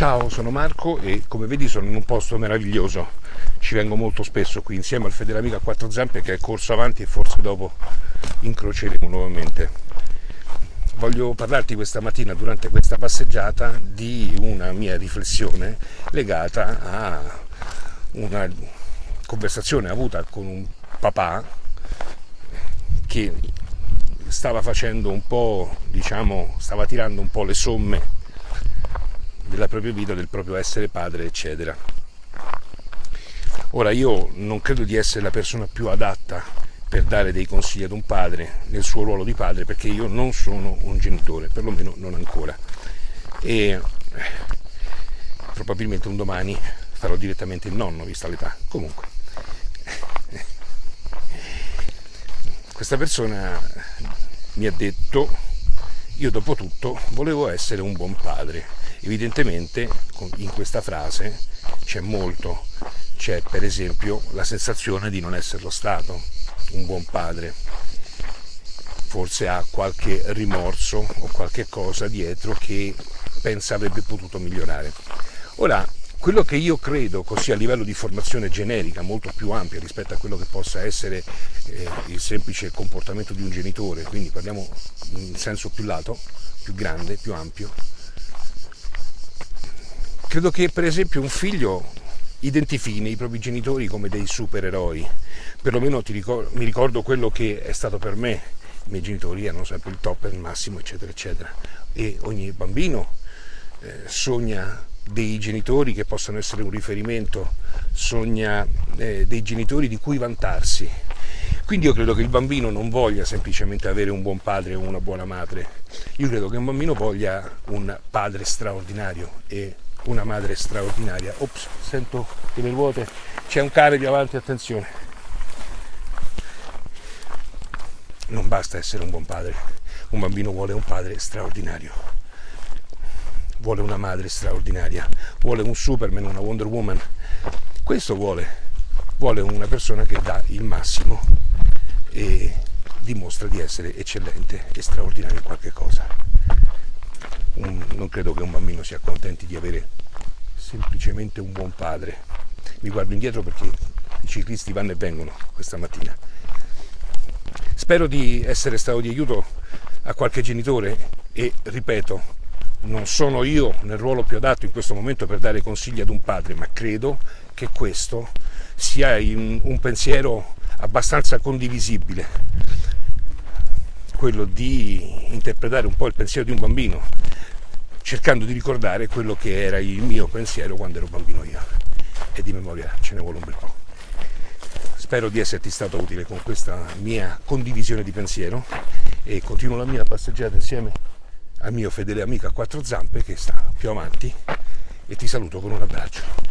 Ciao, sono Marco e come vedi sono in un posto meraviglioso. Ci vengo molto spesso qui insieme al fedele amico a quattro zampe che è corso avanti e forse dopo incroceremo nuovamente. Voglio parlarti questa mattina durante questa passeggiata di una mia riflessione legata a una conversazione avuta con un papà che stava facendo un po', diciamo, stava tirando un po' le somme della propria vita, del proprio essere padre, eccetera. Ora io non credo di essere la persona più adatta per dare dei consigli ad un padre nel suo ruolo di padre perché io non sono un genitore, perlomeno non ancora. E probabilmente un domani farò direttamente il nonno vista l'età. Comunque, questa persona mi ha detto, io dopo tutto volevo essere un buon padre Evidentemente in questa frase c'è molto, c'è per esempio la sensazione di non esserlo stato un buon padre, forse ha qualche rimorso o qualche cosa dietro che pensa avrebbe potuto migliorare. Ora, quello che io credo così a livello di formazione generica, molto più ampia rispetto a quello che possa essere eh, il semplice comportamento di un genitore, quindi parliamo in senso più lato, più grande, più ampio, Credo che per esempio un figlio identifichi i propri genitori come dei supereroi, perlomeno ricordo, mi ricordo quello che è stato per me, i miei genitori erano sempre il top, il massimo, eccetera, eccetera, e ogni bambino eh, sogna dei genitori che possano essere un riferimento, sogna eh, dei genitori di cui vantarsi. Quindi io credo che il bambino non voglia semplicemente avere un buon padre o una buona madre, io credo che un bambino voglia un padre straordinario e una madre straordinaria. Ops, sento che le ruote c'è un cane di avanti, attenzione. Non basta essere un buon padre, un bambino vuole un padre straordinario, vuole una madre straordinaria, vuole un Superman, una Wonder Woman. Questo vuole, vuole una persona che dà il massimo e dimostra di essere eccellente e straordinario in qualche cosa un, non credo che un bambino si accontenti di avere semplicemente un buon padre. Mi guardo indietro perché i ciclisti vanno e vengono questa mattina. Spero di essere stato di aiuto a qualche genitore e ripeto, non sono io nel ruolo più adatto in questo momento per dare consigli ad un padre, ma credo che questo sia un pensiero abbastanza condivisibile, quello di interpretare un po' il pensiero di un bambino cercando di ricordare quello che era il mio pensiero quando ero bambino io e di memoria ce ne vuole un bel po'. Spero di esserti stato utile con questa mia condivisione di pensiero e continuo la mia passeggiata insieme al mio fedele amico a quattro zampe che sta più avanti e ti saluto con un abbraccio.